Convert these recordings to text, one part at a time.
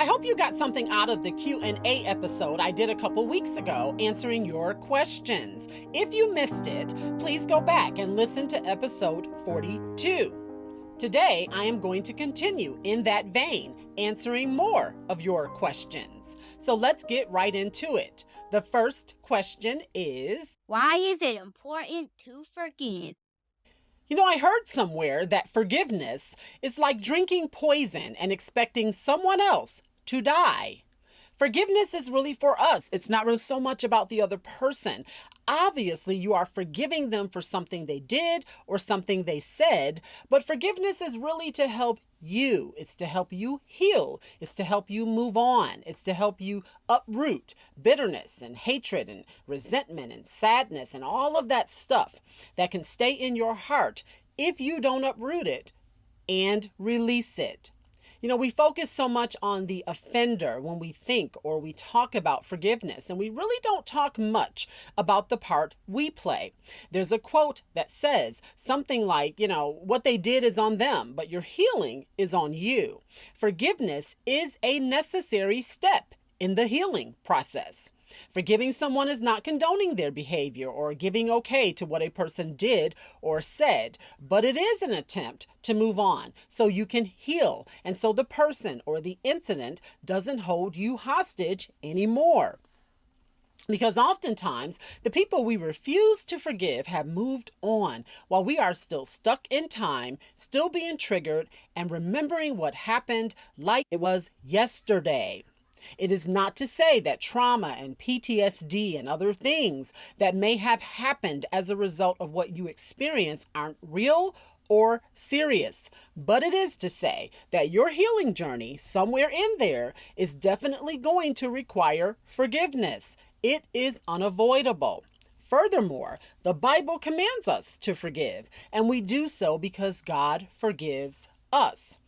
I hope you got something out of the Q&A episode I did a couple weeks ago answering your questions. If you missed it, please go back and listen to episode 42. Today, I am going to continue in that vein, answering more of your questions. So let's get right into it. The first question is Why is it important to forgive? You know, I heard somewhere that forgiveness is like drinking poison and expecting someone else to die. Forgiveness is really for us. It's not really so much about the other person. Obviously, you are forgiving them for something they did or something they said, but forgiveness is really to help you. It's to help you heal. It's to help you move on. It's to help you uproot bitterness and hatred and resentment and sadness and all of that stuff that can stay in your heart if you don't uproot it and release it. You know, we focus so much on the offender when we think or we talk about forgiveness, and we really don't talk much about the part we play. There's a quote that says something like, you know, what they did is on them, but your healing is on you. Forgiveness is a necessary step in the healing process. Forgiving someone is not condoning their behavior or giving okay to what a person did or said, but it is an attempt to move on so you can heal and so the person or the incident doesn't hold you hostage anymore. Because oftentimes, the people we refuse to forgive have moved on while we are still stuck in time, still being triggered, and remembering what happened like it was yesterday. It is not to say that trauma and PTSD and other things that may have happened as a result of what you experience aren't real or serious, but it is to say that your healing journey, somewhere in there, is definitely going to require forgiveness. It is unavoidable. Furthermore, the Bible commands us to forgive, and we do so because God forgives us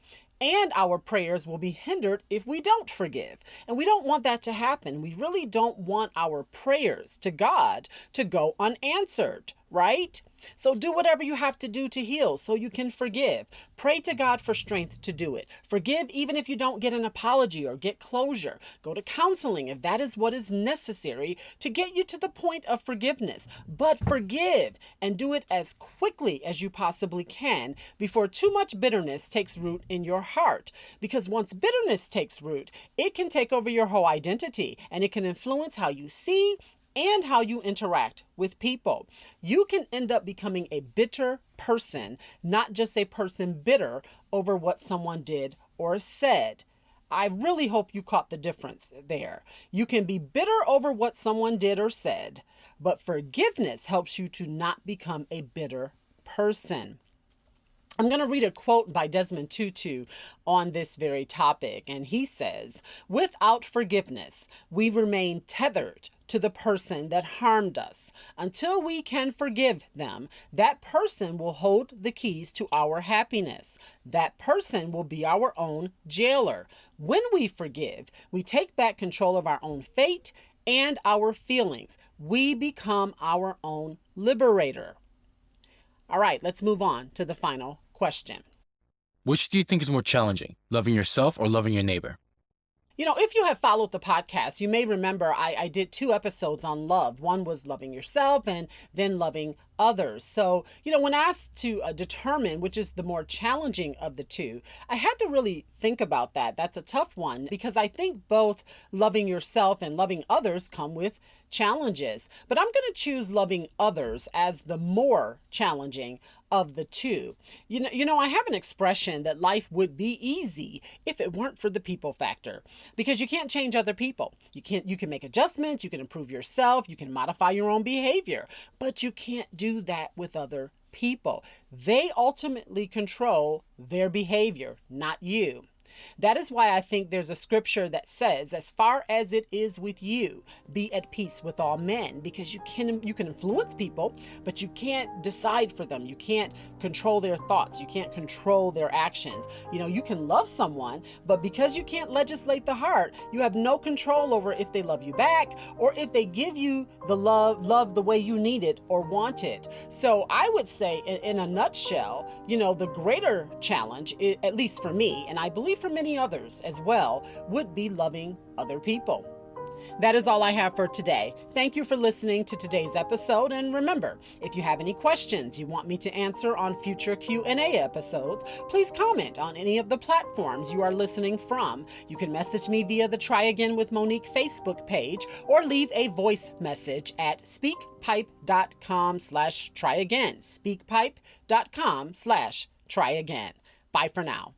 and our prayers will be hindered if we don't forgive. And we don't want that to happen. We really don't want our prayers to God to go unanswered, right? So do whatever you have to do to heal so you can forgive. Pray to God for strength to do it. Forgive even if you don't get an apology or get closure. Go to counseling if that is what is necessary to get you to the point of forgiveness. But forgive and do it as quickly as you possibly can before too much bitterness takes root in your heart. Because once bitterness takes root, it can take over your whole identity and it can influence how you see and how you interact with people. You can end up becoming a bitter person, not just a person bitter over what someone did or said. I really hope you caught the difference there. You can be bitter over what someone did or said, but forgiveness helps you to not become a bitter person. I'm going to read a quote by Desmond Tutu on this very topic, and he says, Without forgiveness, we remain tethered to the person that harmed us. Until we can forgive them, that person will hold the keys to our happiness. That person will be our own jailer. When we forgive, we take back control of our own fate and our feelings. We become our own liberator. All right, let's move on to the final question. Which do you think is more challenging, loving yourself or loving your neighbor? You know, if you have followed the podcast, you may remember I, I did two episodes on love. One was loving yourself and then loving others. So, you know, when asked to uh, determine which is the more challenging of the two, I had to really think about that. That's a tough one because I think both loving yourself and loving others come with challenges. But I'm going to choose loving others as the more challenging of the two. You know, you know, I have an expression that life would be easy if it weren't for the people factor. Because you can't change other people. You can't you can make adjustments, you can improve yourself, you can modify your own behavior, but you can't that with other people. They ultimately control their behavior, not you. That is why I think there's a scripture that says, as far as it is with you, be at peace with all men, because you can you can influence people, but you can't decide for them. You can't control their thoughts. You can't control their actions. You know, you can love someone, but because you can't legislate the heart, you have no control over if they love you back or if they give you the love love the way you need it or want it. So I would say in, in a nutshell, you know, the greater challenge, at least for me, and I believe for many others as well, would be loving other people. That is all I have for today. Thank you for listening to today's episode and remember, if you have any questions you want me to answer on future Q&A episodes, please comment on any of the platforms you are listening from. You can message me via the Try Again with Monique Facebook page or leave a voice message at speakpipe.com slash try again. speakpipe.com slash try again. Bye for now.